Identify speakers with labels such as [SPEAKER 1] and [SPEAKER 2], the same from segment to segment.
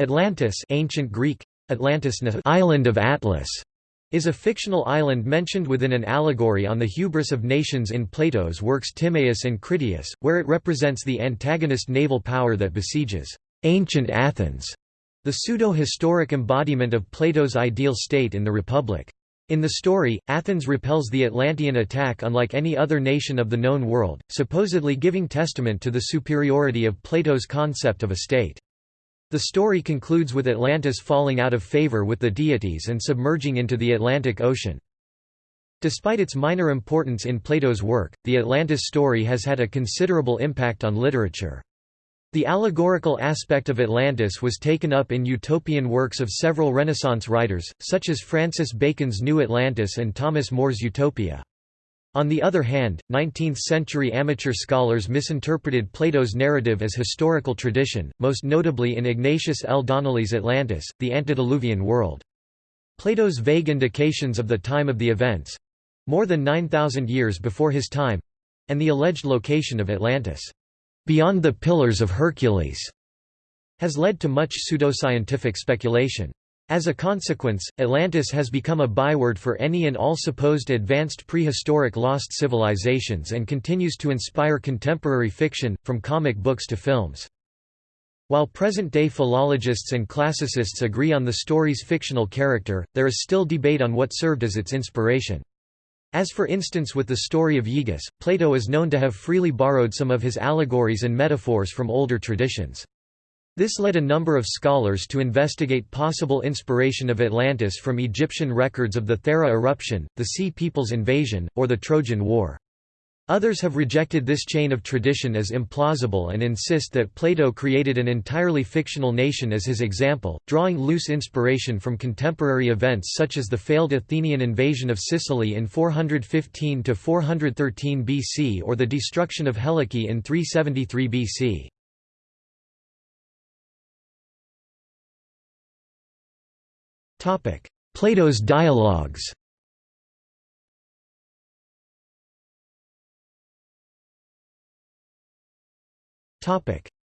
[SPEAKER 1] Atlantis ancient Greek, Atlantis island of Atlas, is a fictional island mentioned within an allegory on the hubris of nations in Plato's works Timaeus and Critias, where it represents the antagonist naval power that besieges ancient Athens, the pseudo-historic embodiment of Plato's ideal state in the Republic. In the story, Athens repels the Atlantean attack unlike any other nation of the known world, supposedly giving testament to the superiority of Plato's concept of a state. The story concludes with Atlantis falling out of favor with the deities and submerging into the Atlantic Ocean. Despite its minor importance in Plato's work, the Atlantis story has had a considerable impact on literature. The allegorical aspect of Atlantis was taken up in utopian works of several Renaissance writers, such as Francis Bacon's New Atlantis and Thomas More's Utopia. On the other hand, 19th-century amateur scholars misinterpreted Plato's narrative as historical tradition, most notably in Ignatius L. Donnelly's Atlantis, the antediluvian world. Plato's vague indications of the time of the events—more than 9,000 years before his time—and the alleged location of Atlantis, "...beyond the Pillars of Hercules", has led to much pseudoscientific speculation. As a consequence, Atlantis has become a byword for any and all supposed advanced prehistoric lost civilizations and continues to inspire contemporary fiction, from comic books to films. While present-day philologists and classicists agree on the story's fictional character, there is still debate on what served as its inspiration. As for instance with the story of Aegus, Plato is known to have freely borrowed some of his allegories and metaphors from older traditions. This led a number of scholars to investigate possible inspiration of Atlantis from Egyptian records of the Thera eruption, the Sea People's invasion, or the Trojan War. Others have rejected this chain of tradition as implausible and insist that Plato created an entirely fictional nation as his example, drawing loose inspiration from contemporary events such as the failed Athenian invasion of Sicily in 415–413 BC or the destruction of Helike in 373 BC. Plato's dialogues.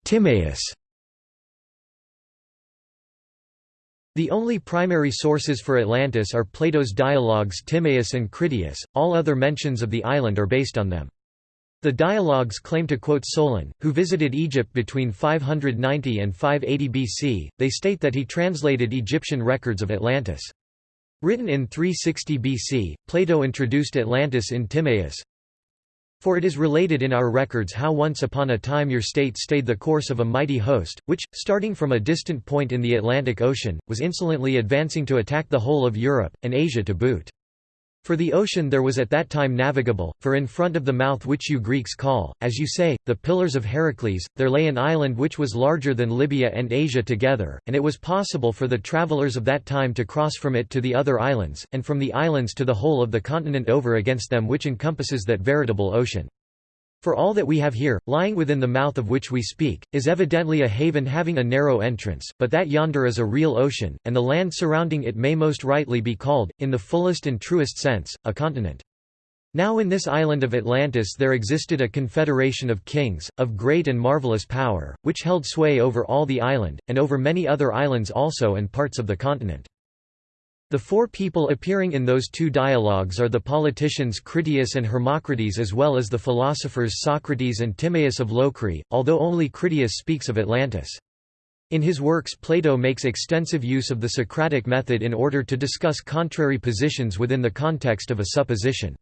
[SPEAKER 1] Timaeus. The only primary sources for Atlantis are Plato's dialogues Timaeus and Critias, all other mentions of the island are based on them. The dialogues claim to quote Solon, who visited Egypt between 590 and 580 BC. They state that he translated Egyptian records of Atlantis. Written in 360 BC, Plato introduced Atlantis in Timaeus. For it is related in our records how once upon a time your state stayed the course of a mighty host, which, starting from a distant point in the Atlantic Ocean, was insolently advancing to attack the whole of Europe, and Asia to boot. For the ocean there was at that time navigable, for in front of the mouth which you Greeks call, as you say, the Pillars of Heracles, there lay an island which was larger than Libya and Asia together, and it was possible for the travellers of that time to cross from it to the other islands, and from the islands to the whole of the continent over against them which encompasses that veritable ocean. For all that we have here, lying within the mouth of which we speak, is evidently a haven having a narrow entrance, but that yonder is a real ocean, and the land surrounding it may most rightly be called, in the fullest and truest sense, a continent. Now in this island of Atlantis there existed a confederation of kings, of great and marvelous power, which held sway over all the island, and over many other islands also and parts of the continent. The four people appearing in those two dialogues are the politicians Critias and Hermocrates as well as the philosophers Socrates and Timaeus of Locri, although only Critias speaks of Atlantis. In his works Plato makes extensive use of the Socratic method in order to discuss contrary positions within the context of a supposition.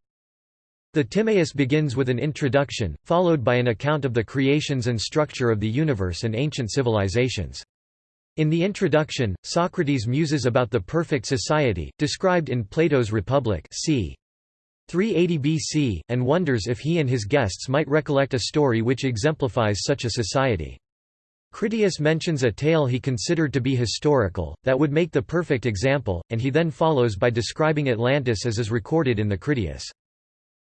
[SPEAKER 1] The Timaeus begins with an introduction, followed by an account of the creations and structure of the universe and ancient civilizations. In the introduction, Socrates muses about the perfect society, described in Plato's Republic c. 380 BC, and wonders if he and his guests might recollect a story which exemplifies such a society. Critias mentions a tale he considered to be historical, that would make the perfect example, and he then follows by describing Atlantis as is recorded in the Critias.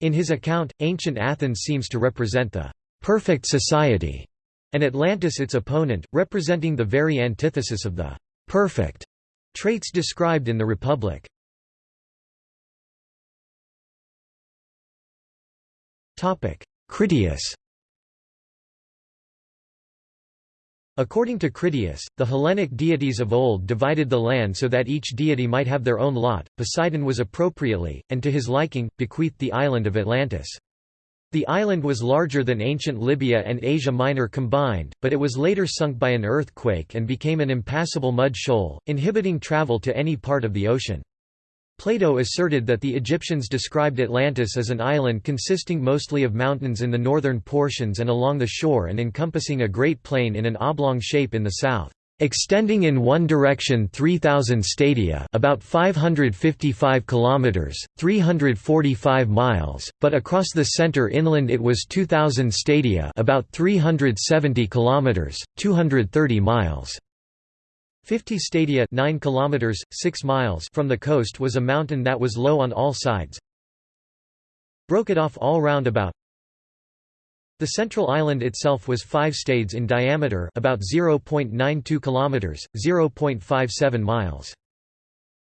[SPEAKER 1] In his account, ancient Athens seems to represent the perfect society and Atlantis its opponent, representing the very antithesis of the perfect traits described in the Republic. Critias According to Critias, the Hellenic deities of old divided the land so that each deity might have their own lot. Poseidon was appropriately, and to his liking, bequeathed the island of Atlantis. The island was larger than ancient Libya and Asia Minor combined, but it was later sunk by an earthquake and became an impassable mud shoal, inhibiting travel to any part of the ocean. Plato asserted that the Egyptians described Atlantis as an island consisting mostly of mountains in the northern portions and along the shore and encompassing a great plain in an oblong shape in the south, extending in one direction 3000 stadia, about 555 kilometers, 345 miles, but across the center inland it was 2000 stadia, about 370 kilometers, 230 miles. 50 stadia 9 kilometers 6 miles from the coast was a mountain that was low on all sides broke it off all round about the central island itself was 5 stades in diameter about 0.92 kilometers 0.57 miles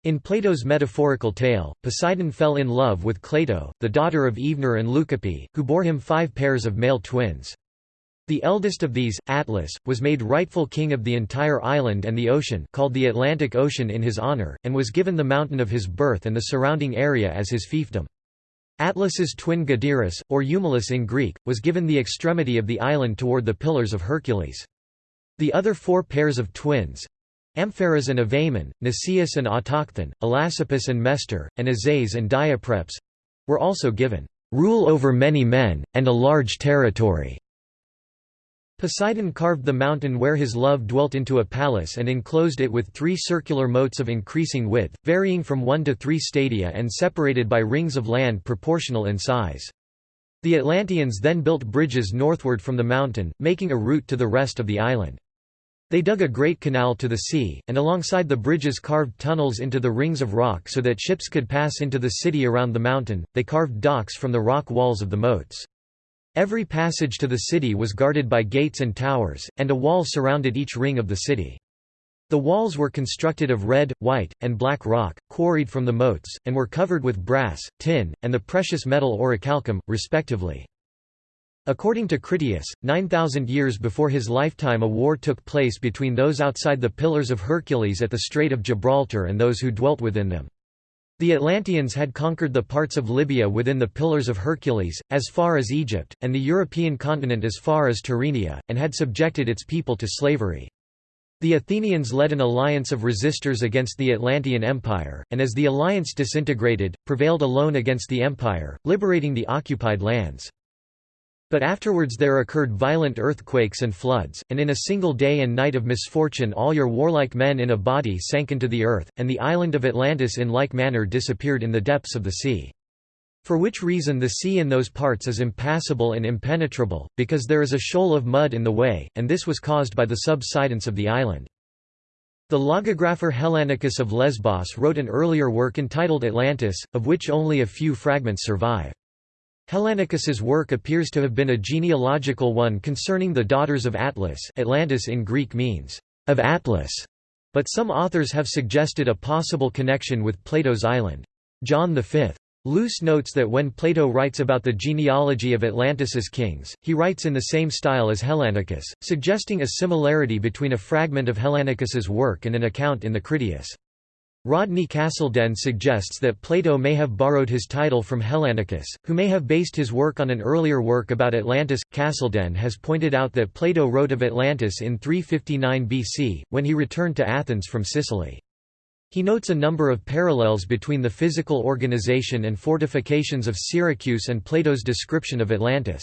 [SPEAKER 1] in Plato's metaphorical tale, Poseidon fell in love with Cleito, the daughter of Evenor and Leucippe, who bore him five pairs of male twins. The eldest of these, Atlas, was made rightful king of the entire island and the ocean called the Atlantic Ocean in his honor, and was given the mountain of his birth and the surrounding area as his fiefdom. Atlas's twin Gadeirus, or Eumelus in Greek, was given the extremity of the island toward the Pillars of Hercules. The other four pairs of twins, Ampheres and Evaemon, Nicias and Autochthon, Elasippus and Mestor, and Azaes and Diaprepes, were also given rule over many men, and a large territory. Poseidon carved the mountain where his love dwelt into a palace and enclosed it with three circular moats of increasing width, varying from one to three stadia and separated by rings of land proportional in size. The Atlanteans then built bridges northward from the mountain, making a route to the rest of the island. They dug a great canal to the sea, and alongside the bridges carved tunnels into the rings of rock so that ships could pass into the city around the mountain. They carved docks from the rock walls of the moats. Every passage to the city was guarded by gates and towers, and a wall surrounded each ring of the city. The walls were constructed of red, white, and black rock, quarried from the moats, and were covered with brass, tin, and the precious metal orichalcum, respectively. According to Critias, 9,000 years before his lifetime a war took place between those outside the Pillars of Hercules at the Strait of Gibraltar and those who dwelt within them. The Atlanteans had conquered the parts of Libya within the Pillars of Hercules, as far as Egypt, and the European continent as far as Tyrrhenia, and had subjected its people to slavery. The Athenians led an alliance of resistors against the Atlantean Empire, and as the alliance disintegrated, prevailed alone against the empire, liberating the occupied lands. But afterwards there occurred violent earthquakes and floods, and in a single day and night of misfortune all your warlike men in a body sank into the earth, and the island of Atlantis in like manner disappeared in the depths of the sea. For which reason the sea in those parts is impassable and impenetrable, because there is a shoal of mud in the way, and this was caused by the subsidence of the island. The logographer Hellanicus of Lesbos wrote an earlier work entitled Atlantis, of which only a few fragments survive. Hellanicus's work appears to have been a genealogical one concerning the daughters of Atlas Atlantis in Greek means, of Atlas, but some authors have suggested a possible connection with Plato's island. John V. Luce notes that when Plato writes about the genealogy of Atlantis's kings, he writes in the same style as Hellanicus, suggesting a similarity between a fragment of Hellanicus's work and an account in the Critias. Rodney Castleden suggests that Plato may have borrowed his title from Hellanicus, who may have based his work on an earlier work about Atlantis. Castleden has pointed out that Plato wrote of Atlantis in 359 BC, when he returned to Athens from Sicily. He notes a number of parallels between the physical organization and fortifications of Syracuse and Plato's description of Atlantis.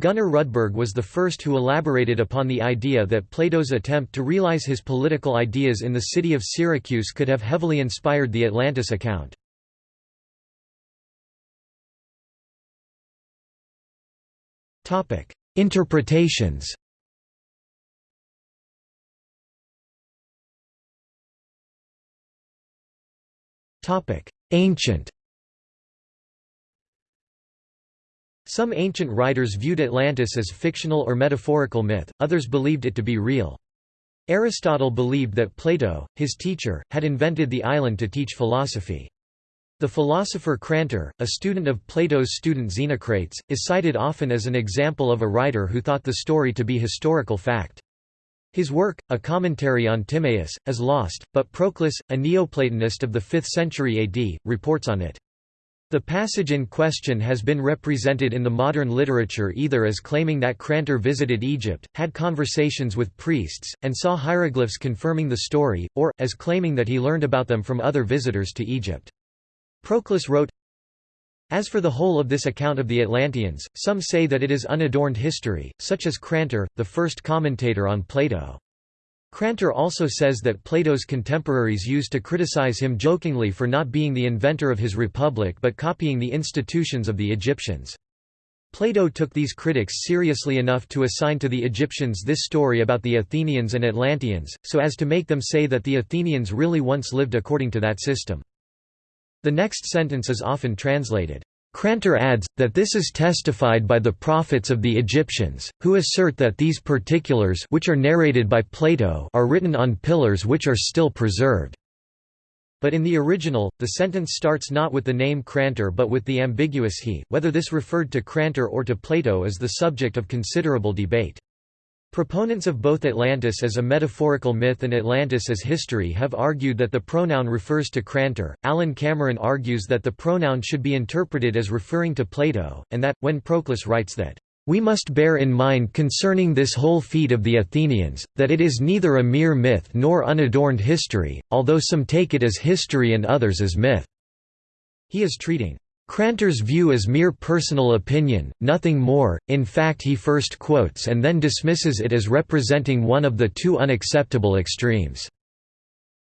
[SPEAKER 1] Gunnar Rudberg was the first who elaborated upon the idea that Plato's attempt to realize his political ideas in the city of Syracuse could have heavily inspired the Atlantis account. Interpretations Ancient Some ancient writers viewed Atlantis as fictional or metaphorical myth, others believed it to be real. Aristotle believed that Plato, his teacher, had invented the island to teach philosophy. The philosopher Crantor, a student of Plato's student Xenocrates, is cited often as an example of a writer who thought the story to be historical fact. His work, a commentary on Timaeus, is lost, but Proclus, a Neoplatonist of the 5th century AD, reports on it. The passage in question has been represented in the modern literature either as claiming that Crantor visited Egypt, had conversations with priests, and saw hieroglyphs confirming the story, or, as claiming that he learned about them from other visitors to Egypt. Proclus wrote, as for the whole of this account of the Atlanteans, some say that it is unadorned history, such as Crantor, the first commentator on Plato. Crantor also says that Plato's contemporaries used to criticize him jokingly for not being the inventor of his republic but copying the institutions of the Egyptians. Plato took these critics seriously enough to assign to the Egyptians this story about the Athenians and Atlanteans, so as to make them say that the Athenians really once lived according to that system. The next sentence is often translated, Crantor adds, that this is testified by the prophets of the Egyptians, who assert that these particulars which are narrated by Plato are written on pillars which are still preserved. But in the original, the sentence starts not with the name Crantor but with the ambiguous he. Whether this referred to Crantor or to Plato is the subject of considerable debate. Proponents of both Atlantis as a metaphorical myth and Atlantis as history have argued that the pronoun refers to Crantor. Alan Cameron argues that the pronoun should be interpreted as referring to Plato, and that, when Proclus writes that, we must bear in mind concerning this whole feat of the Athenians, that it is neither a mere myth nor unadorned history, although some take it as history and others as myth. He is treating Crantor's view is mere personal opinion, nothing more, in fact he first quotes and then dismisses it as representing one of the two unacceptable extremes.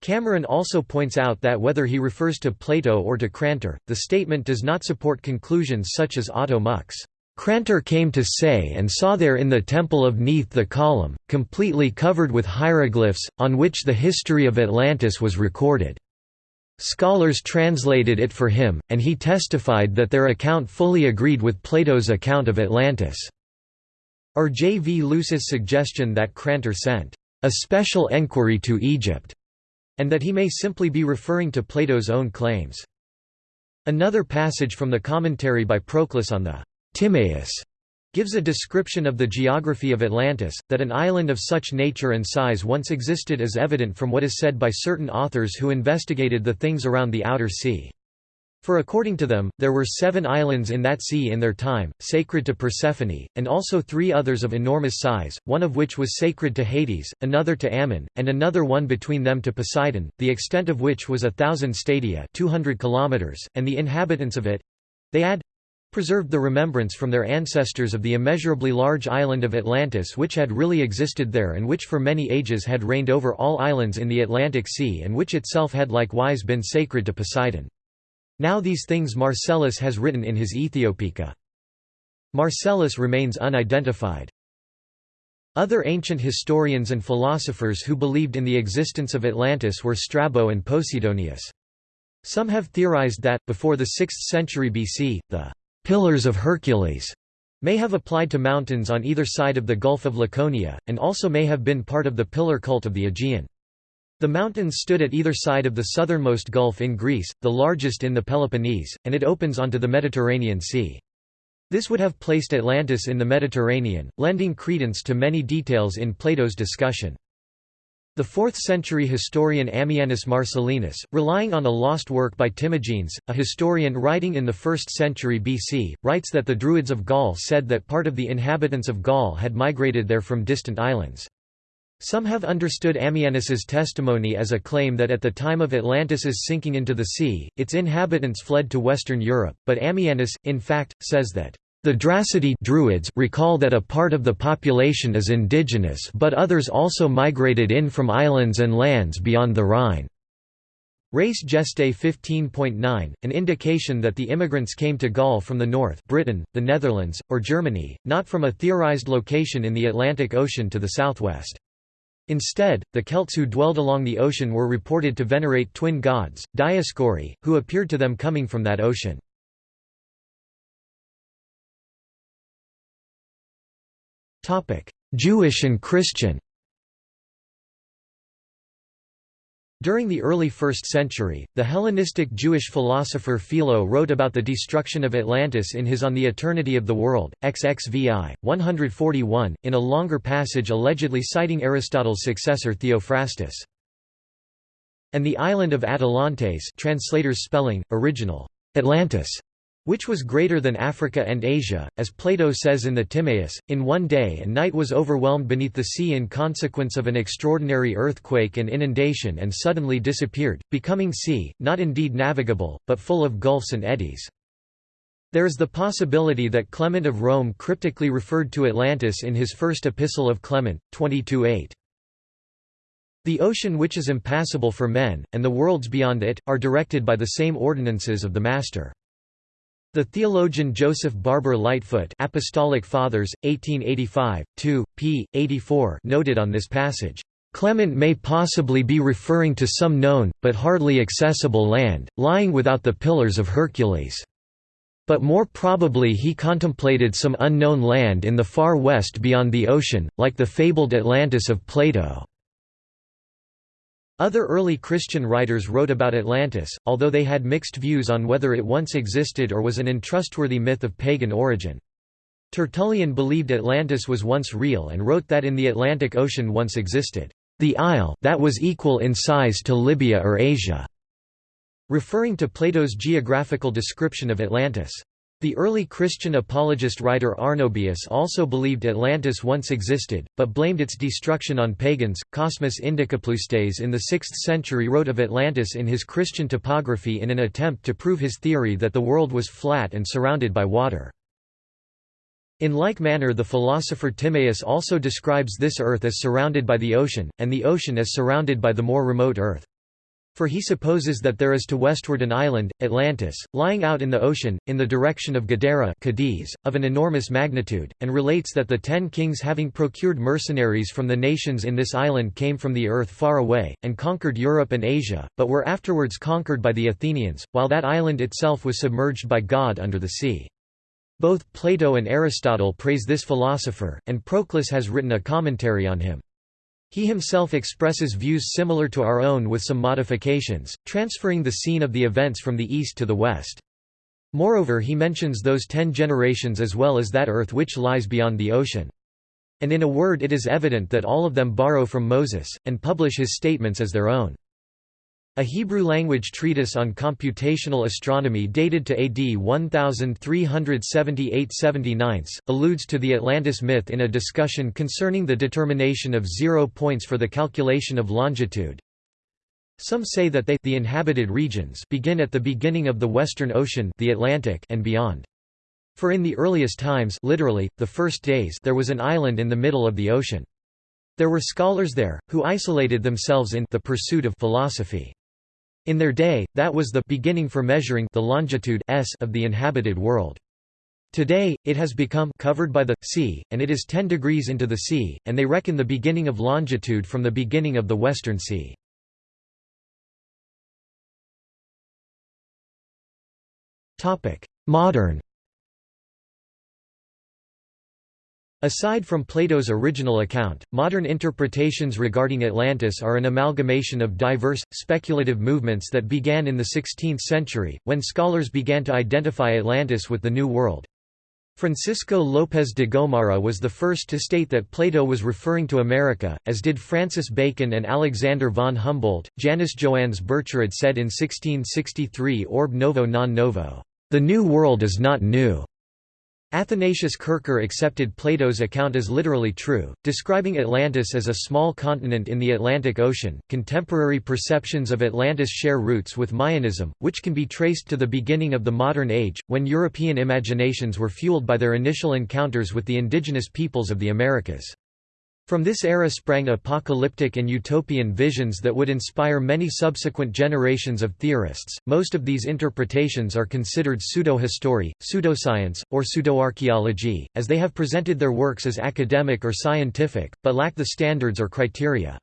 [SPEAKER 1] Cameron also points out that whether he refers to Plato or to Crantor, the statement does not support conclusions such as Otto Muck's, Crantor came to Sais and saw there in the temple of Neith the column, completely covered with hieroglyphs, on which the history of Atlantis was recorded. Scholars translated it for him, and he testified that their account fully agreed with Plato's account of Atlantis. Or J. V. Luce's suggestion that Crantor sent a special enquiry to Egypt, and that he may simply be referring to Plato's own claims. Another passage from the commentary by Proclus on the Timaeus gives a description of the geography of Atlantis, that an island of such nature and size once existed is evident from what is said by certain authors who investigated the things around the outer sea. For according to them, there were seven islands in that sea in their time, sacred to Persephone, and also three others of enormous size, one of which was sacred to Hades, another to Ammon, and another one between them to Poseidon, the extent of which was a thousand stadia 200 kilometers, and the inhabitants of it—they add, preserved the remembrance from their ancestors of the immeasurably large island of Atlantis which had really existed there and which for many ages had reigned over all islands in the Atlantic Sea and which itself had likewise been sacred to Poseidon. Now these things Marcellus has written in his Ethiopica. Marcellus remains unidentified. Other ancient historians and philosophers who believed in the existence of Atlantis were Strabo and Posidonius. Some have theorized that, before the 6th century BC, the pillars of Hercules may have applied to mountains on either side of the Gulf of Laconia, and also may have been part of the pillar cult of the Aegean. The mountains stood at either side of the southernmost gulf in Greece, the largest in the Peloponnese, and it opens onto the Mediterranean Sea. This would have placed Atlantis in the Mediterranean, lending credence to many details in Plato's discussion. The 4th-century historian Ammianus Marcellinus, relying on a lost work by Timagenes, a historian writing in the 1st century BC, writes that the Druids of Gaul said that part of the inhabitants of Gaul had migrated there from distant islands. Some have understood Ammianus's testimony as a claim that at the time of Atlantis's sinking into the sea, its inhabitants fled to Western Europe, but Ammianus, in fact, says that the Drasidae Druids recall that a part of the population is indigenous but others also migrated in from islands and lands beyond the Rhine. Res Gestae 15.9, an indication that the immigrants came to Gaul from the north Britain, the Netherlands, or Germany, not from a theorized location in the Atlantic Ocean to the southwest. Instead, the Celts who dwelled along the ocean were reported to venerate twin gods, Dioscuri, who appeared to them coming from that ocean. Jewish and Christian During the early 1st century, the Hellenistic Jewish philosopher Philo wrote about the destruction of Atlantis in his On the Eternity of the World, XXVI, 141, in a longer passage allegedly citing Aristotle's successor Theophrastus. And the island of Atalantes translators spelling, original, Atlantis, which was greater than Africa and Asia, as Plato says in the Timaeus, in one day and night was overwhelmed beneath the sea in consequence of an extraordinary earthquake and inundation and suddenly disappeared, becoming sea, not indeed navigable, but full of gulfs and eddies. There is the possibility that Clement of Rome cryptically referred to Atlantis in his first epistle of Clement, 22.8. The ocean which is impassable for men, and the worlds beyond it, are directed by the same ordinances of the Master. The theologian Joseph Barber Lightfoot Apostolic Fathers, 1885, 2, p. 84 noted on this passage, "...Clement may possibly be referring to some known, but hardly accessible land, lying without the Pillars of Hercules." But more probably he contemplated some unknown land in the far west beyond the ocean, like the fabled Atlantis of Plato. Other early Christian writers wrote about Atlantis, although they had mixed views on whether it once existed or was an untrustworthy myth of pagan origin. Tertullian believed Atlantis was once real and wrote that in the Atlantic Ocean once existed, "...the isle that was equal in size to Libya or Asia", referring to Plato's geographical description of Atlantis. The early Christian apologist writer Arnobius also believed Atlantis once existed, but blamed its destruction on pagans. Cosmas Indicopleustes in the 6th century wrote of Atlantis in his Christian topography in an attempt to prove his theory that the world was flat and surrounded by water. In like manner the philosopher Timaeus also describes this earth as surrounded by the ocean, and the ocean as surrounded by the more remote earth. For he supposes that there is to westward an island, Atlantis, lying out in the ocean, in the direction of Gadeira Cadiz, of an enormous magnitude, and relates that the ten kings having procured mercenaries from the nations in this island came from the earth far away, and conquered Europe and Asia, but were afterwards conquered by the Athenians, while that island itself was submerged by God under the sea. Both Plato and Aristotle praise this philosopher, and Proclus has written a commentary on him. He himself expresses views similar to our own with some modifications, transferring the scene of the events from the east to the west. Moreover he mentions those ten generations as well as that earth which lies beyond the ocean. And in a word it is evident that all of them borrow from Moses, and publish his statements as their own. A Hebrew-language treatise on computational astronomy dated to AD 1378–79, alludes to the Atlantis myth in a discussion concerning the determination of zero points for the calculation of longitude. Some say that they the inhabited regions begin at the beginning of the Western Ocean the Atlantic and beyond. For in the earliest times literally, the first days there was an island in the middle of the ocean. There were scholars there, who isolated themselves in the pursuit of philosophy. In their day, that was the beginning for measuring the longitude s of the inhabited world. Today, it has become covered by the sea, and it is 10 degrees into the sea, and they reckon the beginning of longitude from the beginning of the western sea. Modern Aside from Plato's original account, modern interpretations regarding Atlantis are an amalgamation of diverse, speculative movements that began in the 16th century, when scholars began to identify Atlantis with the New World. Francisco López de Gomara was the first to state that Plato was referring to America, as did Francis Bacon and Alexander von Humboldt. Janus Joannes Bircherod said in 1663 Orb novo non novo, "...the New World is not new." Athanasius Kircher accepted Plato's account as literally true, describing Atlantis as a small continent in the Atlantic Ocean. Contemporary perceptions of Atlantis share roots with Mayanism, which can be traced to the beginning of the modern age, when European imaginations were fueled by their initial encounters with the indigenous peoples of the Americas. From this era sprang apocalyptic and utopian visions that would inspire many subsequent generations of theorists. Most of these interpretations are considered pseudo-history, pseudoscience, or pseudoarchaeology, as they have presented their works as academic or scientific, but lack the standards or criteria.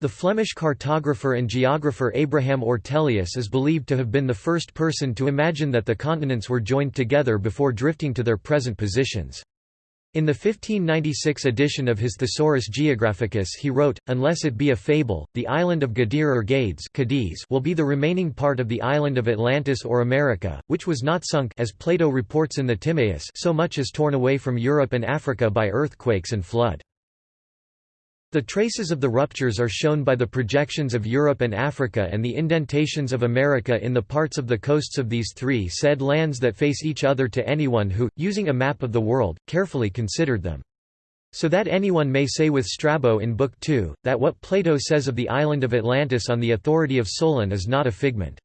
[SPEAKER 1] The Flemish cartographer and geographer Abraham Ortelius is believed to have been the first person to imagine that the continents were joined together before drifting to their present positions. In the 1596 edition of his Thesaurus Geographicus he wrote, Unless it be a fable, the island of Gadir or Gades Cadiz will be the remaining part of the island of Atlantis or America, which was not sunk as Plato reports in the Timaeus so much as torn away from Europe and Africa by earthquakes and flood. The traces of the ruptures are shown by the projections of Europe and Africa and the indentations of America in the parts of the coasts of these three said lands that face each other to anyone who, using a map of the world, carefully considered them. So that anyone may say with Strabo in Book 2, that what Plato says of the island of Atlantis on the authority of Solon is not a figment.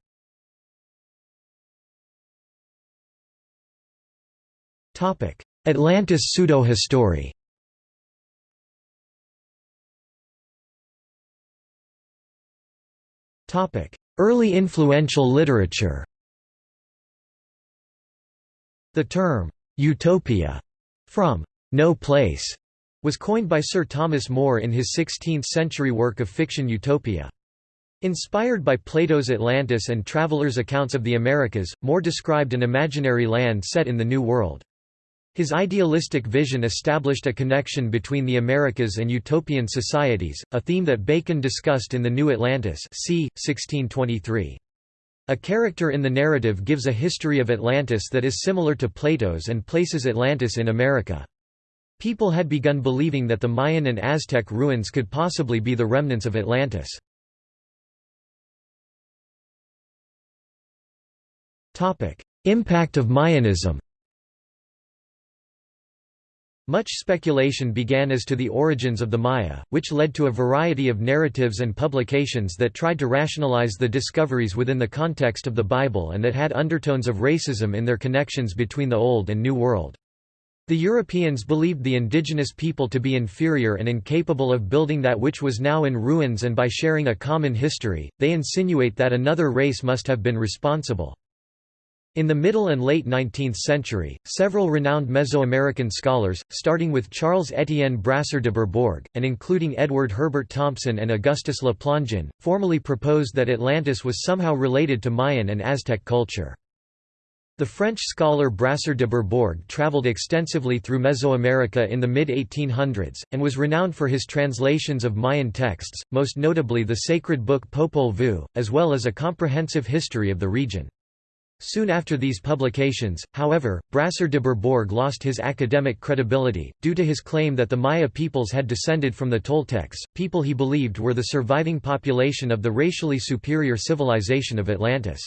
[SPEAKER 1] Atlantis pseudo-history Early influential literature The term, «utopia» from «no place» was coined by Sir Thomas More in his 16th-century work of fiction Utopia. Inspired by Plato's Atlantis and travelers' accounts of the Americas, More described an imaginary land set in the New World. His idealistic vision established a connection between the Americas and utopian societies, a theme that Bacon discussed in The New Atlantis c. 1623. A character in the narrative gives a history of Atlantis that is similar to Plato's and places Atlantis in America. People had begun believing that the Mayan and Aztec ruins could possibly be the remnants of Atlantis. Impact of Mayanism much speculation began as to the origins of the Maya, which led to a variety of narratives and publications that tried to rationalize the discoveries within the context of the Bible and that had undertones of racism in their connections between the Old and New World. The Europeans believed the indigenous people to be inferior and incapable of building that which was now in ruins and by sharing a common history, they insinuate that another race must have been responsible. In the middle and late 19th century, several renowned Mesoamerican scholars, starting with Charles Étienne Brasseur de Bourbourg, and including Edward Herbert Thompson and Augustus Le Plongeon, formally proposed that Atlantis was somehow related to Mayan and Aztec culture. The French scholar Brasseur de Bourbourg travelled extensively through Mesoamerica in the mid-1800s, and was renowned for his translations of Mayan texts, most notably the sacred book Popol Vuh, as well as a comprehensive history of the region. Soon after these publications, however, Brasseur de Bourbourg lost his academic credibility, due to his claim that the Maya peoples had descended from the Toltecs, people he believed were the surviving population of the racially superior civilization of Atlantis.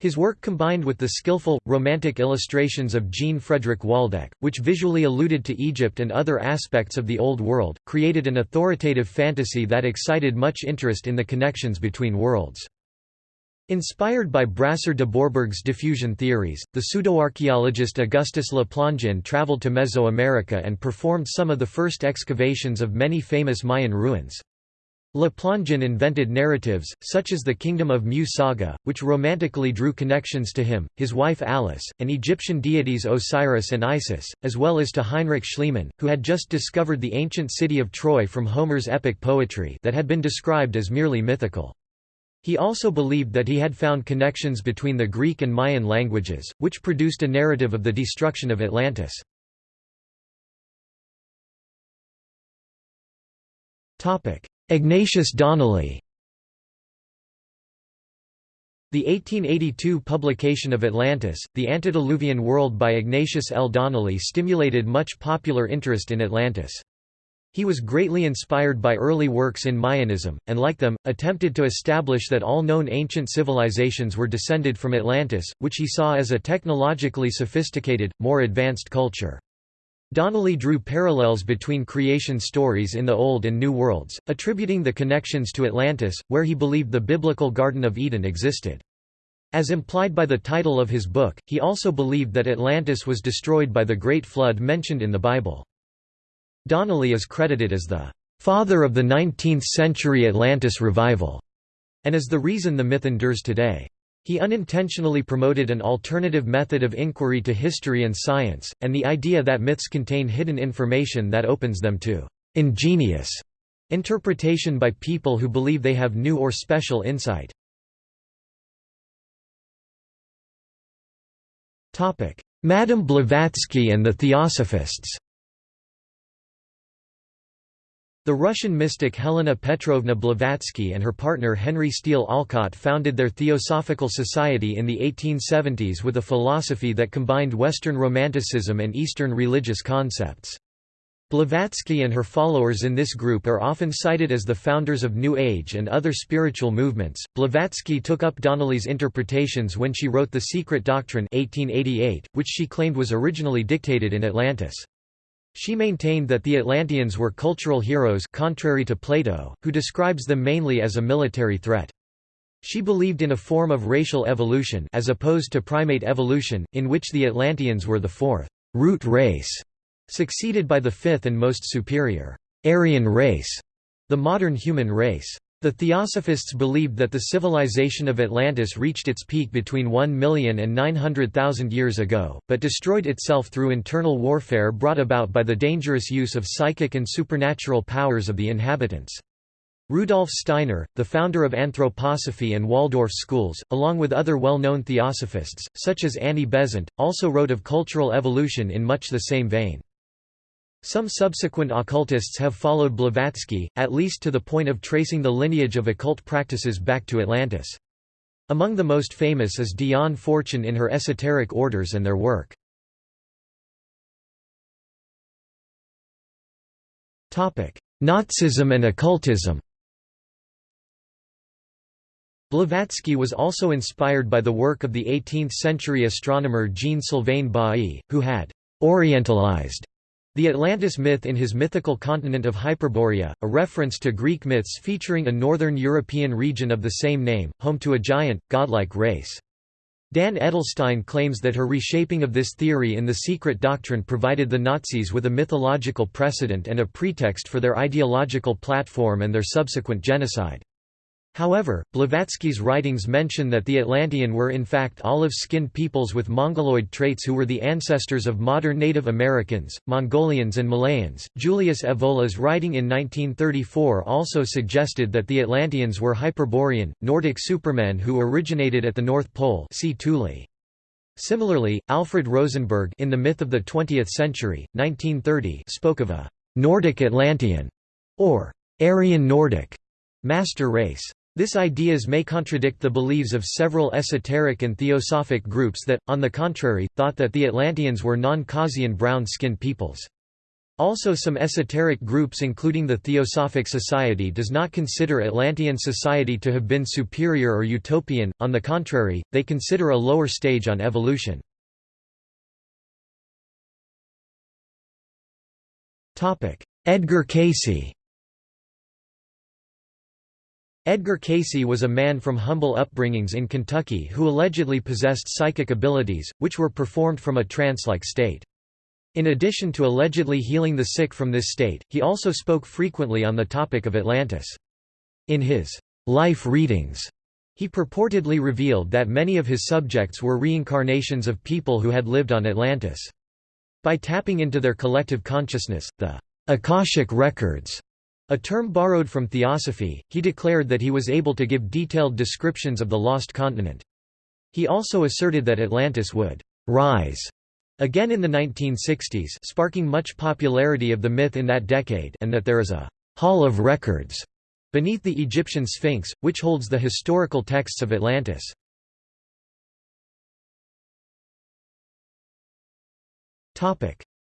[SPEAKER 1] His work combined with the skillful, romantic illustrations of Jean Frederick Waldeck, which visually alluded to Egypt and other aspects of the Old World, created an authoritative fantasy that excited much interest in the connections between worlds. Inspired by Brasseur de Bourbourg's diffusion theories, the pseudoarchaeologist Augustus Le Plongeon traveled to Mesoamerica and performed some of the first excavations of many famous Mayan ruins. Le Plongeon invented narratives, such as the Kingdom of Mu saga, which romantically drew connections to him, his wife Alice, and Egyptian deities Osiris and Isis, as well as to Heinrich Schliemann, who had just discovered the ancient city of Troy from Homer's epic poetry that had been described as merely mythical. He also believed that he had found connections between the Greek and Mayan languages, which produced a narrative of the destruction of Atlantis. Ignatius Donnelly The 1882 publication of Atlantis, The Antediluvian World by Ignatius L. Donnelly stimulated much popular interest in Atlantis. He was greatly inspired by early works in Mayanism, and like them, attempted to establish that all known ancient civilizations were descended from Atlantis, which he saw as a technologically sophisticated, more advanced culture. Donnelly drew parallels between creation stories in the Old and New Worlds, attributing the connections to Atlantis, where he believed the biblical Garden of Eden existed. As implied by the title of his book, he also believed that Atlantis was destroyed by the Great Flood mentioned in the Bible. Donnelly is credited as the father of the 19th-century Atlantis revival, and is the reason the myth endures today. He unintentionally promoted an alternative method of inquiry to history and science, and the idea that myths contain hidden information that opens them to ingenious interpretation by people who believe they have new or special insight. Madame Blavatsky and the Theosophists The Russian mystic Helena Petrovna Blavatsky and her partner Henry Steele Olcott founded their Theosophical Society in the 1870s with a philosophy that combined Western Romanticism and Eastern religious concepts. Blavatsky and her followers in this group are often cited as the founders of New Age and other spiritual movements. Blavatsky took up Donnelly's interpretations when she wrote The Secret Doctrine 1888, which she claimed was originally dictated in Atlantis. She maintained that the Atlanteans were cultural heroes contrary to Plato, who describes them mainly as a military threat. She believed in a form of racial evolution as opposed to primate evolution, in which the Atlanteans were the fourth root race, succeeded by the fifth and most superior Aryan race, the modern human race. The Theosophists believed that the civilization of Atlantis reached its peak between 1 million and 900,000 years ago, but destroyed itself through internal warfare brought about by the dangerous use of psychic and supernatural powers of the inhabitants. Rudolf Steiner, the founder of anthroposophy and Waldorf schools, along with other well-known theosophists, such as Annie Besant, also wrote of cultural evolution in much the same vein. Some subsequent occultists have followed Blavatsky, at least to the point of tracing the lineage of occult practices back to Atlantis. Among the most famous is Dion Fortune in her esoteric orders and their work. Nazism and occultism Blavatsky was also inspired by the work of the 18th-century astronomer Jean-Sylvain Bailly, who had «orientalized» The Atlantis myth in his mythical continent of Hyperborea, a reference to Greek myths featuring a northern European region of the same name, home to a giant, godlike race. Dan Edelstein claims that her reshaping of this theory in The Secret Doctrine provided the Nazis with a mythological precedent and a pretext for their ideological platform and their subsequent genocide. However, Blavatsky's writings mention that the Atlantean were in fact olive-skinned peoples with Mongoloid traits who were the ancestors of modern Native Americans, Mongolians and Malayans. Julius Evola's writing in 1934 also suggested that the Atlanteans were Hyperborean, Nordic supermen who originated at the North Pole see Thule. Similarly, Alfred Rosenberg in The Myth of the Twentieth Century, 1930 spoke of a «Nordic Atlantean» or «Aryan Nordic» master race. This ideas may contradict the beliefs of several esoteric and theosophic groups that, on the contrary, thought that the Atlanteans were non-Caucasian brown-skinned peoples. Also some esoteric groups including the Theosophic Society does not consider Atlantean society to have been superior or utopian, on the contrary, they consider a lower stage on evolution. Edgar Cayce Edgar Cayce was a man from humble upbringings in Kentucky who allegedly possessed psychic abilities, which were performed from a trance-like state. In addition to allegedly healing the sick from this state, he also spoke frequently on the topic of Atlantis. In his life readings, he purportedly revealed that many of his subjects were reincarnations of people who had lived on Atlantis. By tapping into their collective consciousness, the Akashic records a term borrowed from theosophy, he declared that he was able to give detailed descriptions of the lost continent. He also asserted that Atlantis would «rise» again in the 1960s sparking much popularity of the myth in that decade and that there is a «hall of records» beneath the Egyptian Sphinx, which holds the historical texts of Atlantis.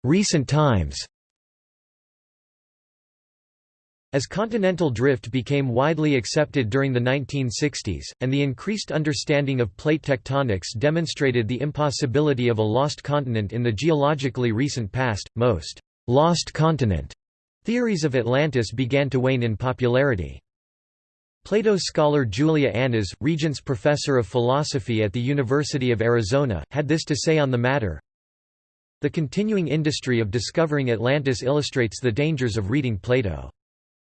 [SPEAKER 1] Recent times as continental drift became widely accepted during the 1960s, and the increased understanding of plate tectonics demonstrated the impossibility of a lost continent in the geologically recent past, most «lost continent» theories of Atlantis began to wane in popularity. Plato scholar Julia Annas, Regents Professor of Philosophy at the University of Arizona, had this to say on the matter, The continuing industry of discovering Atlantis illustrates the dangers of reading Plato.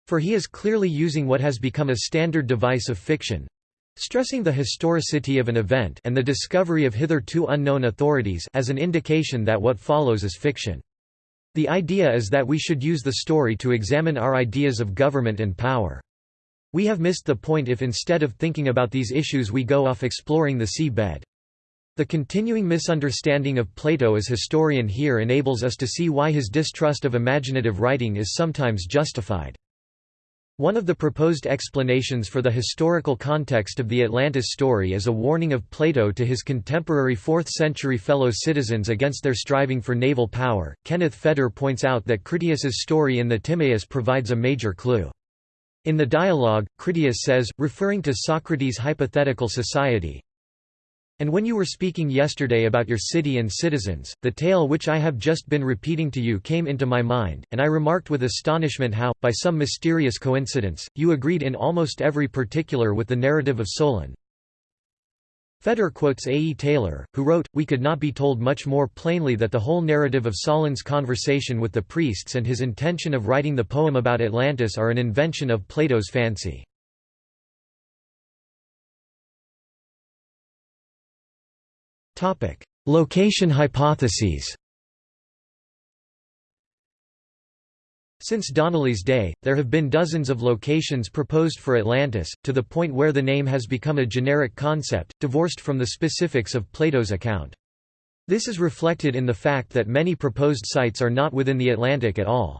[SPEAKER 1] For he is clearly using what has become a standard device of fiction stressing the historicity of an event and the discovery of hitherto unknown authorities as an indication that what follows is fiction. The idea is that we should use the story to examine our ideas of government and power. We have missed the point if instead of thinking about these issues we go off exploring the sea bed. The continuing misunderstanding of Plato as historian here enables us to see why his distrust of imaginative writing is sometimes justified. One of the proposed explanations for the historical context of the Atlantis story is a warning of Plato to his contemporary 4th century fellow citizens against their striving for naval power. Kenneth Feder points out that Critias's story in the Timaeus provides a major clue. In the dialogue, Critias says, referring to Socrates' hypothetical society, and when you were speaking yesterday about your city and citizens, the tale which I have just been repeating to you came into my mind, and I remarked with astonishment how, by some mysterious coincidence, you agreed in almost every particular with the narrative of Solon. Feder quotes A. E. Taylor, who wrote, We could not be told much more plainly that the whole narrative of Solon's conversation with the priests and his intention of writing the poem about Atlantis are an invention of Plato's fancy. Location hypotheses Since Donnelly's day, there have been dozens of locations proposed for Atlantis, to the point where the name has become a generic concept, divorced from the specifics of Plato's account. This is reflected in the fact that many proposed sites are not within the Atlantic at all.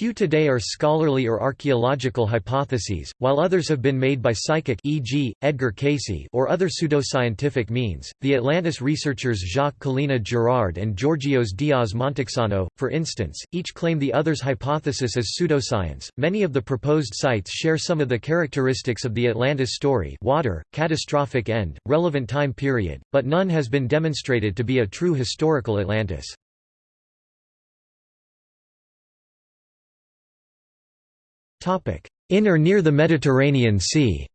[SPEAKER 1] Few today are scholarly or archaeological hypotheses, while others have been made by psychic e.g., Edgar Cayce or other pseudoscientific means. The Atlantis researchers Jacques Collina Girard and Georgios Diaz Montexano, for instance, each claim the other's hypothesis as pseudoscience. Many of the proposed sites share some of the characteristics of the Atlantis story: water, catastrophic end, relevant time period, but none has been demonstrated to be a true historical Atlantis. In or near the Mediterranean Sea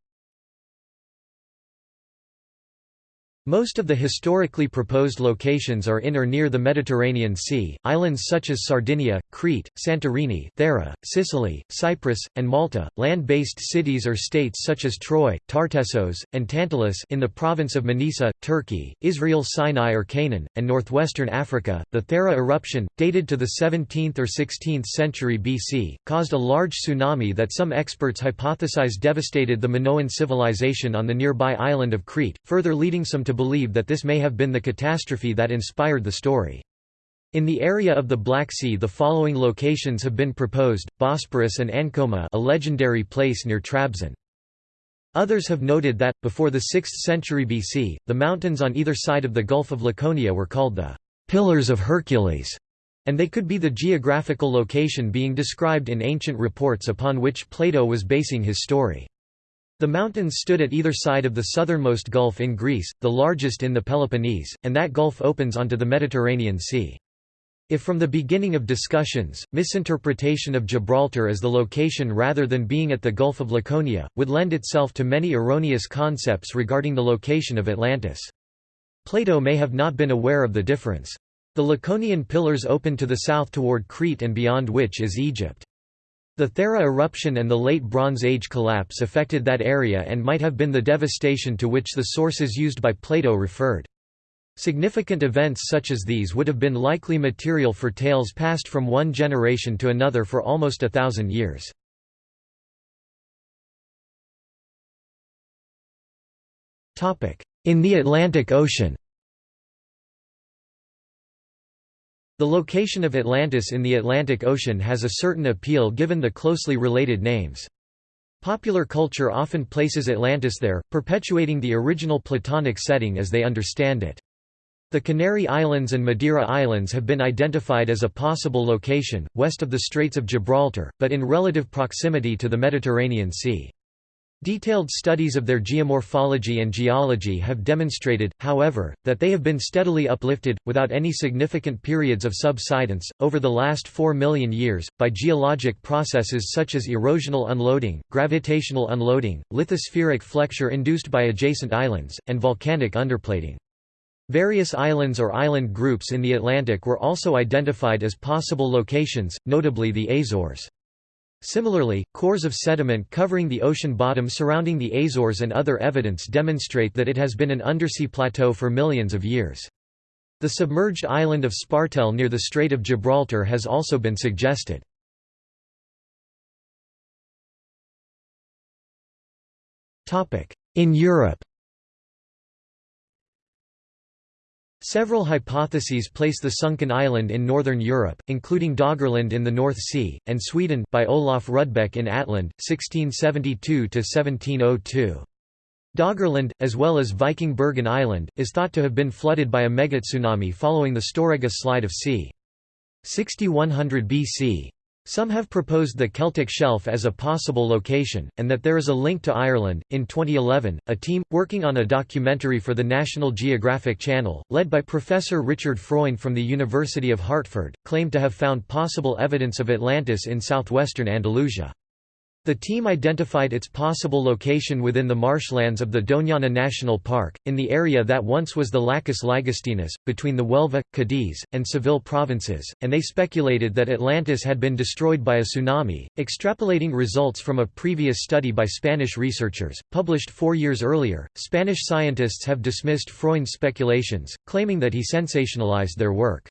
[SPEAKER 1] Most of the historically proposed locations are in or near the Mediterranean Sea, islands such as Sardinia, Crete, Santorini Thera, Sicily, Cyprus, and Malta, land-based cities or states such as Troy, Tartessos, and Tantalus in the province of Manisa, Turkey, Israel Sinai or Canaan, and northwestern Africa. The Thera eruption, dated to the 17th or 16th century BC, caused a large tsunami that some experts hypothesize devastated the Minoan civilization on the nearby island of Crete, further leading some to believe that this may have been the catastrophe that inspired the story. In the area of the Black Sea the following locations have been proposed, Bosporus and Ancoma a legendary place near Trabzon. Others have noted that, before the 6th century BC, the mountains on either side of the Gulf of Laconia were called the «Pillars of Hercules», and they could be the geographical location being described in ancient reports upon which Plato was basing his story. The mountains stood at either side of the southernmost gulf in Greece, the largest in the Peloponnese, and that gulf opens onto the Mediterranean Sea. If from the beginning of discussions, misinterpretation of Gibraltar as the location rather than being at the Gulf of Laconia, would lend itself to many erroneous concepts regarding the location of Atlantis. Plato may have not been aware of the difference. The Laconian pillars open to the south toward Crete and beyond which is Egypt. The Thera eruption and the Late Bronze Age collapse affected that area and might have been the devastation to which the sources used by Plato referred. Significant events such as these would have been likely material for tales passed from one generation to another for almost a thousand years. In the Atlantic Ocean The location of Atlantis in the Atlantic Ocean has a certain appeal given the closely related names. Popular culture often places Atlantis there, perpetuating the original Platonic setting as they understand it. The Canary Islands and Madeira Islands have been identified as a possible location, west of the Straits of Gibraltar, but in relative proximity to the Mediterranean Sea. Detailed studies of their geomorphology and geology have demonstrated, however, that they have been steadily uplifted, without any significant periods of subsidence, over the last 4 million years, by geologic processes such as erosional unloading, gravitational unloading, lithospheric flexure induced by adjacent islands, and volcanic underplating. Various islands or island groups in the Atlantic were also identified as possible locations, notably the Azores. Similarly, cores of sediment covering the ocean bottom surrounding the Azores and other evidence demonstrate that it has been an undersea plateau for millions of years. The submerged island of Spartel near the Strait of Gibraltar has also been suggested. In Europe Several hypotheses place the sunken island in northern Europe, including Doggerland in the North Sea, and Sweden by Olaf Rudbeck in Atland, 1672–1702. Doggerland, as well as Viking Bergen Island, is thought to have been flooded by a megatsunami following the Storegga slide of c. 6100 BC. Some have proposed the Celtic Shelf as a possible location, and that there is a link to Ireland. In 2011, a team, working on a documentary for the National Geographic Channel, led by Professor Richard Freund from the University of Hartford, claimed to have found possible evidence of Atlantis in southwestern Andalusia. The team identified its possible location within the marshlands of the Doñana National Park, in the area that once was the Lacus Ligustinus, between the Huelva, Cadiz, and Seville provinces, and they speculated that Atlantis had been destroyed by a tsunami, extrapolating results from a previous study by Spanish researchers, published four years earlier. Spanish scientists have dismissed Freund's speculations, claiming that he sensationalized their work.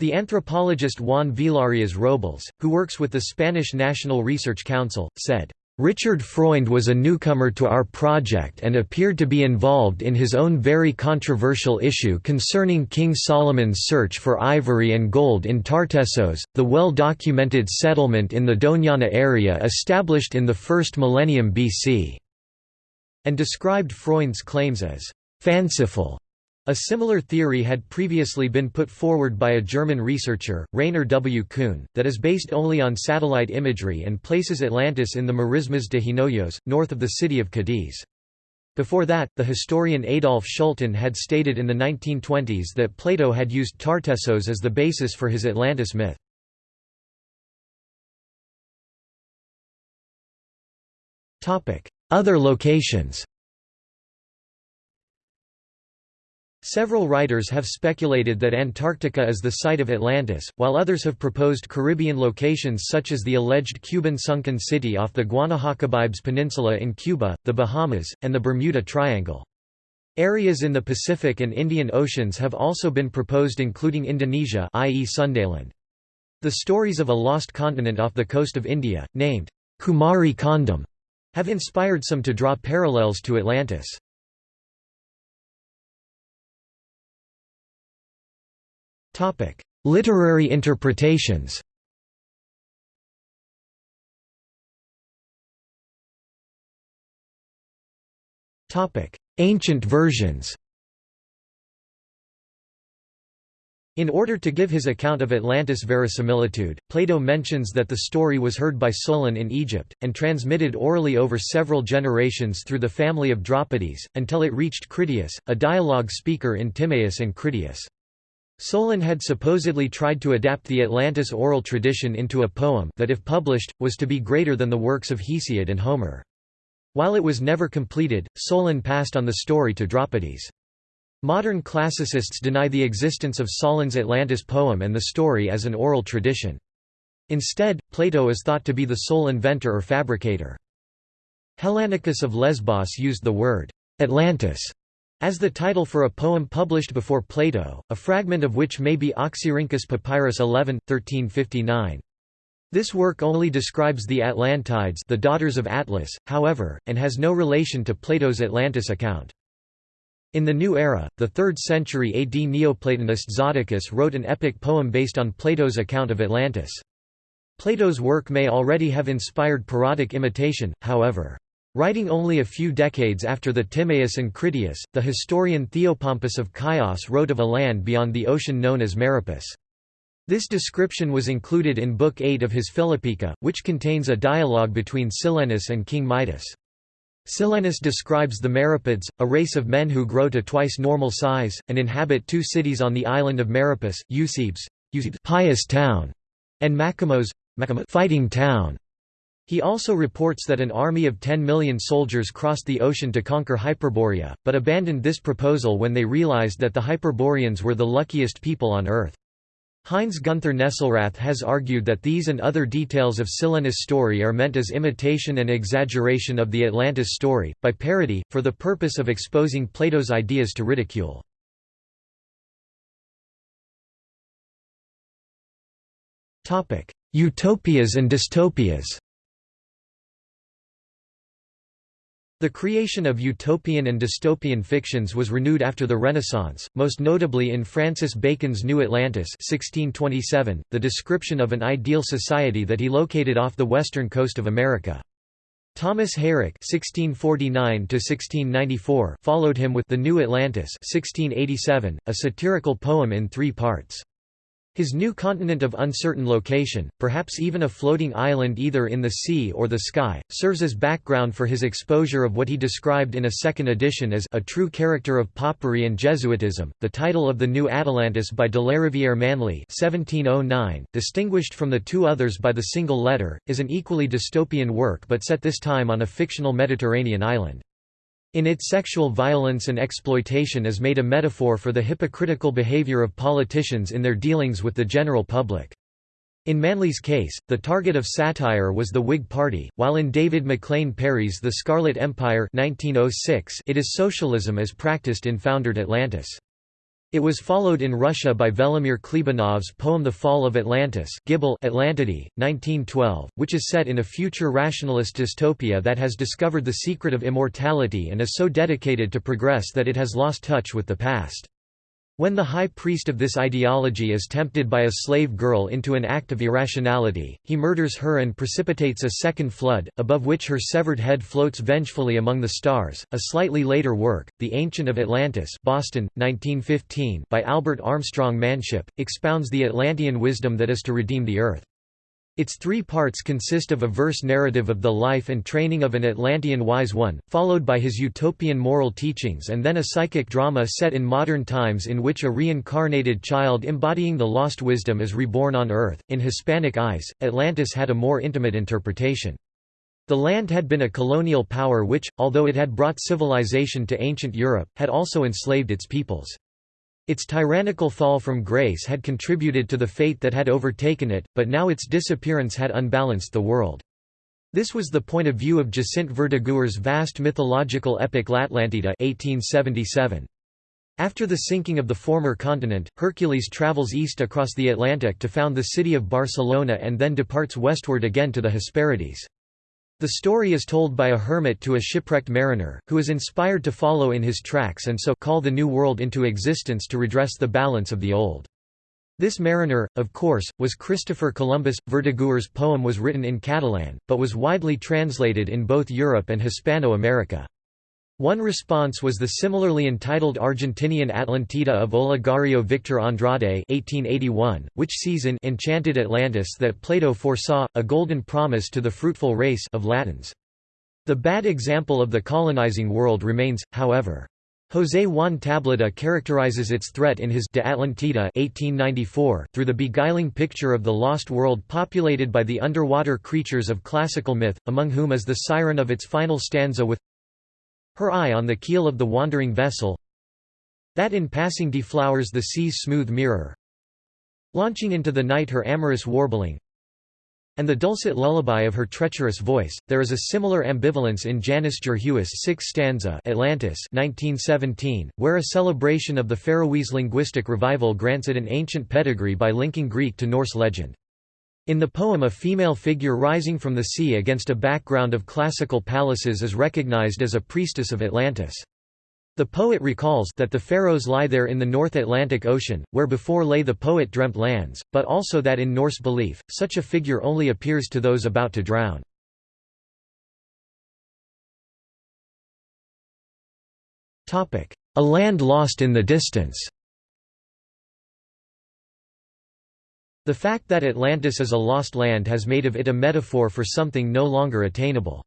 [SPEAKER 1] The anthropologist Juan Vilarias Robles, who works with the Spanish National Research Council, said, Richard Freund was a newcomer to our project and appeared to be involved in his own very controversial issue concerning King Solomon's search for ivory and gold in Tartessos, the well-documented settlement in the Doñana area established in the first millennium BC, and described Freund's claims as fanciful a similar theory had previously been put forward by a German researcher, Rainer W. Kuhn, that is based only on satellite imagery and places Atlantis in the Marismas de Hinojos, north of the city of Cadiz. Before that, the historian Adolf Schulten had stated in the 1920s that Plato had used Tartessos as the basis for his Atlantis myth. Other locations Several writers have speculated that Antarctica is the site of Atlantis, while others have proposed Caribbean locations such as the alleged Cuban sunken city off the Guanahacabibes Peninsula in Cuba, the Bahamas, and the Bermuda Triangle. Areas in the Pacific and Indian Oceans have also been proposed including Indonesia i.e. Sundaland. The stories of a lost continent off the coast of India, named Kumari Kondam, have inspired some to draw parallels to Atlantis. Topic: Literary interpretations. Topic: Ancient versions. In order to give his account of Atlantis verisimilitude, Plato mentions that the story was heard by Solon in Egypt, and transmitted orally over several generations through the family of Dropides, until it reached Critias, a dialogue speaker in Timaeus and Critias. Solon had supposedly tried to adapt the Atlantis oral tradition into a poem that if published, was to be greater than the works of Hesiod and Homer. While it was never completed, Solon passed on the story to Dropides. Modern classicists deny the existence of Solon's Atlantis poem and the story as an oral tradition. Instead, Plato is thought to be the sole inventor or fabricator. Hellanicus of Lesbos used the word Atlantis as the title for a poem published before Plato, a fragment of which may be Oxyrhynchus Papyrus 11, 1359. This work only describes the Atlantides the daughters of Atlas, however, and has no relation to Plato's Atlantis account. In the New Era, the 3rd century AD Neoplatonist Zoticus wrote an epic poem based on Plato's account of Atlantis. Plato's work may already have inspired parodic imitation, however. Writing only a few decades after the Timaeus and Critias, the historian Theopompus of Chios wrote of a land beyond the ocean known as Meropis. This description was included in Book 8 of his Philippica, which contains a dialogue between Silenus and King Midas. Silenus describes the Meropids, a race of men who grow to twice normal size, and inhabit two cities on the island of Meropis, Eusebes, Eusebes pious town, and Machimos, fighting town. He also reports that an army of 10 million soldiers crossed the ocean to conquer Hyperborea, but abandoned this proposal when they realized that the Hyperboreans were the luckiest people on Earth. Heinz Gunther Nesselrath has argued that these and other details of Silenus' story are meant as imitation and exaggeration of the Atlantis story, by parody, for the purpose of exposing Plato's ideas to ridicule. Utopias and dystopias The creation of utopian and dystopian fictions was renewed after the Renaissance, most notably in Francis Bacon's New Atlantis 1627, the description of an ideal society that he located off the western coast of America. Thomas Heyrick (1649–1694) followed him with *The New Atlantis* (1687), a satirical poem in three parts. His new continent of uncertain location, perhaps even a floating island either in the sea or the sky, serves as background for his exposure of what he described in a second edition as a true character of Popery and Jesuitism. The title of the New Atalantis by Delarivier Manley (1709), distinguished from the two others by the single letter, is an equally dystopian work but set this time on a fictional Mediterranean island. In its sexual violence and exploitation is made a metaphor for the hypocritical behavior of politicians in their dealings with the general public. In Manley's case, the target of satire was the Whig Party, while in David MacLean Parry's The Scarlet Empire 1906 it is socialism as practiced in foundered Atlantis. It was followed in Russia by Velimir Khlebnikov's poem The Fall of Atlantis Gibel Atlantidae, 1912, which is set in a future rationalist dystopia that has discovered the secret of immortality and is so dedicated to progress that it has lost touch with the past. When the high priest of this ideology is tempted by a slave girl into an act of irrationality, he murders her and precipitates a second flood, above which her severed head floats vengefully among the stars. A slightly later work, The Ancient of Atlantis, Boston, 1915, by Albert Armstrong Manship, expounds the Atlantean wisdom that is to redeem the earth. Its three parts consist of a verse narrative of the life and training of an Atlantean wise one, followed by his utopian moral teachings and then a psychic drama set in modern times in which a reincarnated child embodying the lost wisdom is reborn on Earth. In Hispanic eyes, Atlantis had a more intimate interpretation. The land had been a colonial power which, although it had brought civilization to ancient Europe, had also enslaved its peoples. Its tyrannical fall from grace had contributed to the fate that had overtaken it, but now its disappearance had unbalanced the world. This was the point of view of Jacint Verdaguer's vast mythological epic L'Atlantida 1877. After the sinking of the former continent, Hercules travels east across the Atlantic to found the city of Barcelona and then departs westward again to the Hesperides. The story is told by a hermit to a shipwrecked mariner, who is inspired to follow in his tracks and so call the new world into existence to redress the balance of the old. This mariner, of course, was Christopher Columbus. Verdaguer's poem was written in Catalan, but was widely translated in both Europe and Hispano-America. One response was the similarly entitled Argentinian Atlantida of Olegario Victor Andrade 1881, which sees in Enchanted Atlantis that Plato foresaw, a golden promise to the fruitful race of Latins. The bad example of the colonizing world remains, however. José Juan Tablada characterizes its threat in his De Atlantida 1894 through the beguiling picture of the lost world populated by the underwater creatures of classical myth, among whom is the siren of its final stanza with her eye on the keel of the wandering vessel that in passing deflowers the sea's smooth mirror launching into the night her amorous warbling and the dulcet lullaby of her treacherous voice. There is a similar ambivalence in Janus Djurhuus' sixth stanza Atlantis 1917, where a celebration of the Faroese linguistic revival grants it an ancient pedigree by linking Greek to Norse legend. In the poem a female figure rising from the sea against a background of classical palaces is recognized as a priestess of Atlantis. The poet recalls that the Faroes lie there in the North Atlantic Ocean, where before lay the poet-dreamt lands, but also that in Norse belief, such a figure only appears to those about to drown. A land lost in the distance The fact that Atlantis is a lost land has made of it a metaphor for something no longer attainable.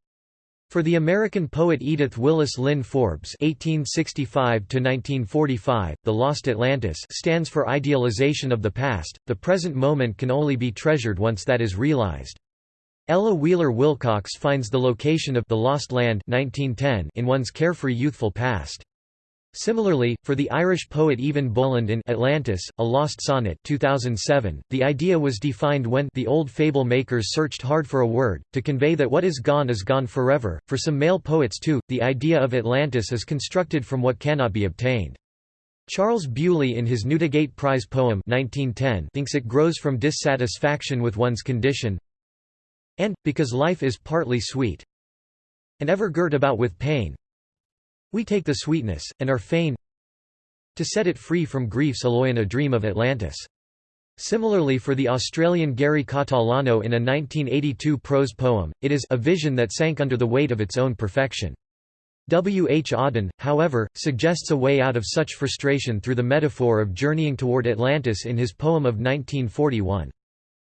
[SPEAKER 1] For the American poet Edith Willis Linn Forbes (1865–1945), "The Lost Atlantis" stands for idealization of the past. The present moment can only be treasured once that is realized. Ella Wheeler Wilcox finds the location of "The Lost Land" 1910 in one's carefree youthful past. Similarly, for the Irish poet Eavan Boland in Atlantis, A Lost Sonnet 2007, the idea was defined when the old fable makers searched hard for a word, to convey that what is gone is gone forever. For some male poets too, the idea of Atlantis is constructed from what cannot be obtained. Charles Bewley in his Newdigate Prize poem 1910 thinks it grows from dissatisfaction with one's condition and, because life is partly sweet, and ever girt about with pain. We take the sweetness, and are fain to set it free from griefs alloy a dream of Atlantis. Similarly for the Australian Gary Catalano in a 1982 prose poem, it is a vision that sank under the weight of its own perfection. W. H. Auden, however, suggests a way out of such frustration through the metaphor of journeying toward Atlantis in his poem of 1941.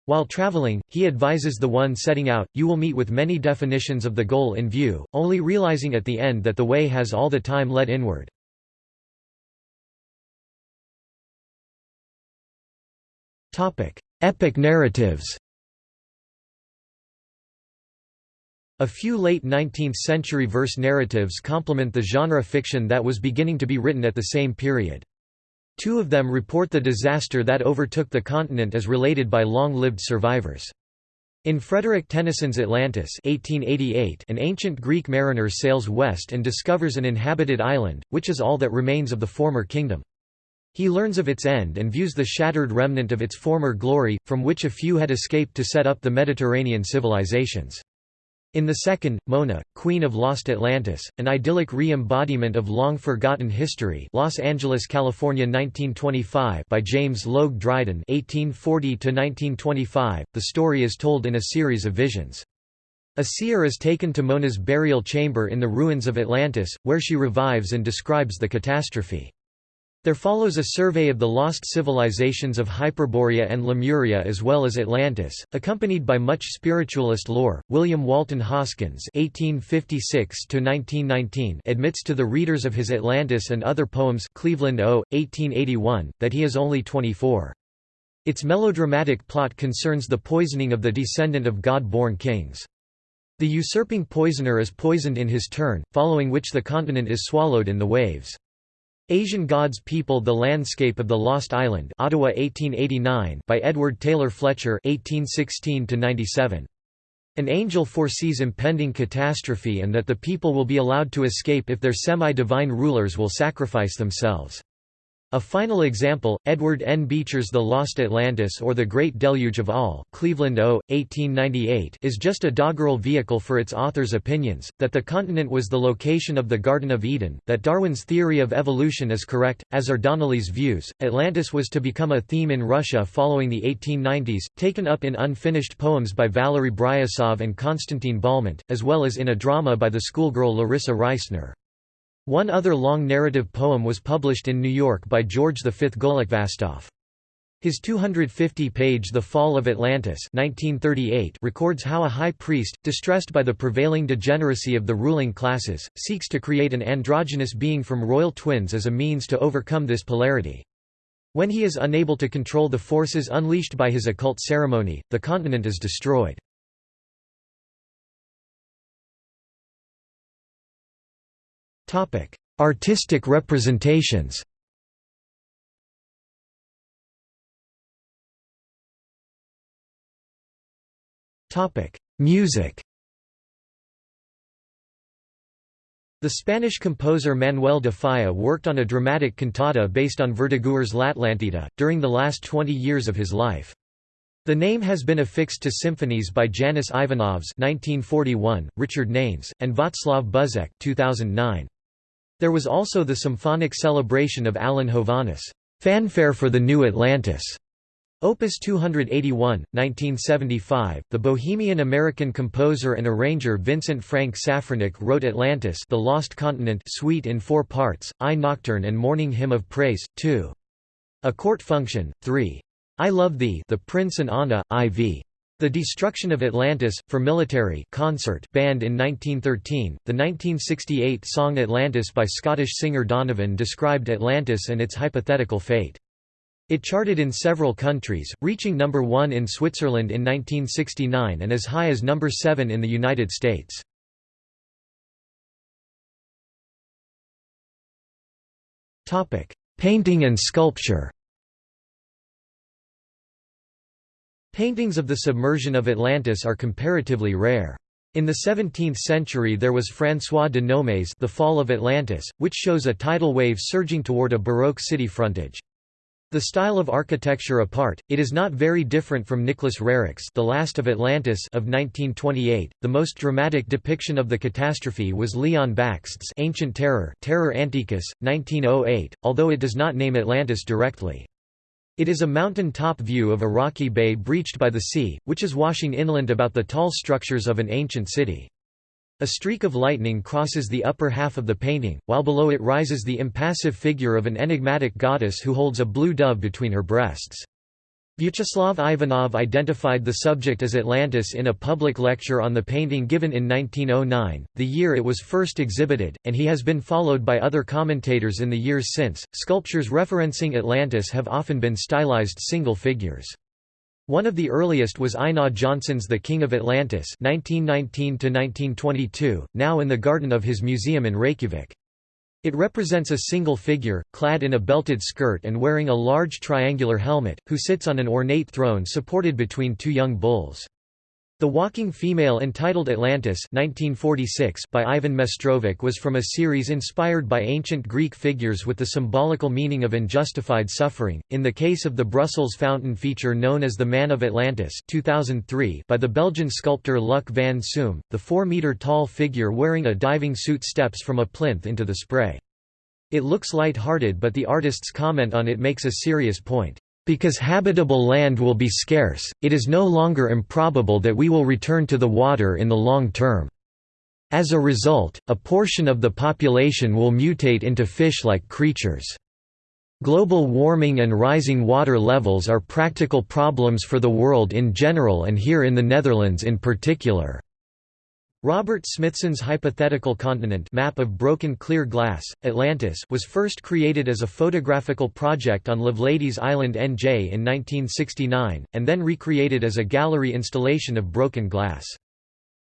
[SPEAKER 1] While traveling, he advises the one setting out, you will meet with many definitions of the goal in view, only realizing at the end that the way has all the time led inward. Epic narratives A few late 19th-century verse narratives complement the genre fiction that was beginning to be written at the same period. Two of them report the disaster that overtook the continent as related by long-lived survivors. In Frederick Tennyson's Atlantis 1888, an ancient Greek mariner sails west and discovers an inhabited island, which is all that remains of the former kingdom. He learns of its end and views the shattered remnant of its former glory, from which a few had escaped to set up the Mediterranean civilizations. In the second, Mona, Queen of Lost Atlantis, an idyllic re-embodiment of long-forgotten history Los Angeles, California 1925 by James Logue Dryden 1840 the story is told in a series of visions. A seer is taken to Mona's burial chamber in the ruins of Atlantis, where she revives and describes the catastrophe. There follows a survey of the lost civilizations of Hyperborea and Lemuria as well as Atlantis, accompanied by much spiritualist lore. William Walton Hoskins (1856–1919) admits to the readers of his Atlantis and other poems, Cleveland O. 1881, that he is only 24. Its melodramatic plot concerns the poisoning of the descendant of God-born kings. The usurping poisoner is poisoned in his turn, following which the continent is swallowed in the waves. Asian Gods People The Landscape of the Lost Island Ottawa 1889 by Edward Taylor Fletcher 1816 An angel foresees impending catastrophe and that the people will be allowed to escape if their semi-divine rulers will sacrifice themselves. A final example, Edward N. Beecher's The Lost Atlantis or The Great Deluge of All Cleveland O. 1898 is just a doggerel vehicle for its author's opinions, that the continent was the location of the Garden of Eden, that Darwin's theory of evolution is correct, as are Donnelly's views. Atlantis was to become a theme in Russia following the 1890s, taken up in unfinished poems by Valery Bryusov and Konstantin Balmont, as well as in a drama by the schoolgirl Larissa Reisner. One other long narrative poem was published in New York by George V. Golikvastov. His 250-page The Fall of Atlantis 1938 records how a high priest, distressed by the prevailing degeneracy of the ruling classes, seeks to create an androgynous being from royal twins as a means to overcome this polarity. When he is unable to control the forces unleashed by his occult ceremony, the continent is destroyed. Artistic representations Music The Spanish composer Manuel de Falla worked on a dramatic cantata based on Verdaguer's L'Atlantida, during the last 20 years of his life. The name has been affixed to symphonies by Janis Ivanovs 1941, Richard Nanes, and Václav Buzek 2009. There was also the symphonic celebration of Alan Hovhaness, "'Fanfare for the New Atlantis' Opus 281, 1975, the Bohemian-American composer and arranger Vincent Frank Safranik wrote Atlantis The Lost Continent suite in four parts, I Nocturne and Morning Hymn of Praise, 2. A Court Function, 3. I Love Thee The Prince and Anna, IV. The Destruction of Atlantis, for military concert band in 1913, the 1968 song Atlantis by Scottish singer Donovan described Atlantis and its hypothetical fate. It charted in several countries, reaching number 1 in Switzerland in 1969 and as high as number 7 in the United States. Painting and sculpture Paintings of the submersion of Atlantis are comparatively rare. In the 17th century there was François de Nomé's The Fall of Atlantis, which shows a tidal wave surging toward a Baroque city frontage. The style of architecture apart, it is not very different from Nicholas Roerich's The Last of Atlantis of 1928. The most dramatic depiction of the catastrophe was Leon Bakst's Ancient Terror, Terror Antiquus, 1908, although it does not name Atlantis directly. It is a mountain-top view of a rocky bay breached by the sea, which is washing inland about the tall structures of an ancient city. A streak of lightning crosses the upper half of the painting, while below it rises the impassive figure of an enigmatic goddess who holds a blue dove between her breasts. Vyacheslav Ivanov identified the subject as Atlantis in a public lecture on the painting given in 1909, the year it was first exhibited, and he has been followed by other commentators in the years since. Sculptures referencing Atlantis have often been stylized single figures. One of the earliest was Einar Jónsson's The King of Atlantis 1919 now in the garden of his museum in Reykjavik. It represents a single figure, clad in a belted skirt and wearing a large triangular helmet, who sits on an ornate throne supported between two young bulls. The Walking Female entitled Atlantis 1946 by Ivan Mestrovic was from a series inspired by ancient Greek figures with the symbolical meaning of unjustified suffering. In the case of the Brussels fountain feature known as the Man of Atlantis 2003 by the Belgian sculptor Luc van Soom, the 4-meter-tall figure wearing a diving suit steps from a plinth into the spray. It looks light-hearted but the artist's comment on it makes a serious point. Because habitable land will be scarce, it is no longer improbable that we will return to the water in the long term. As a result, a portion of the population will mutate into fish-like creatures. Global warming and rising water levels are practical problems for the world in general and here in the Netherlands in particular. Robert Smithson's hypothetical continent map of broken clear glass, Atlantis was first created as a photographical project on Loveladies Island NJ in 1969, and then recreated as a gallery installation of broken glass.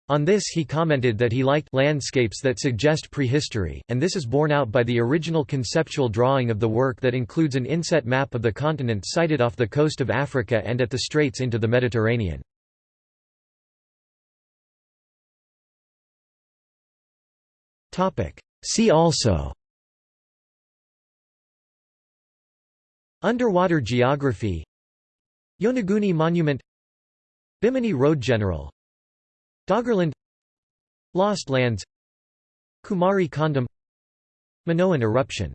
[SPEAKER 1] On this he commented that he liked landscapes that suggest prehistory, and this is borne out by the original conceptual drawing of the work that includes an inset map of the continent sited off the coast of Africa and at the straits into the Mediterranean. See also. Underwater geography. Yonaguni Monument. Bimini Road General. Doggerland. Lost Lands. Kumari Kondam Minoan eruption.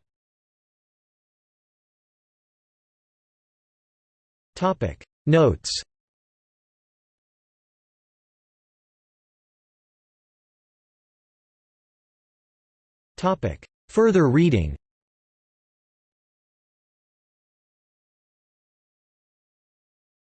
[SPEAKER 1] Notes Further reading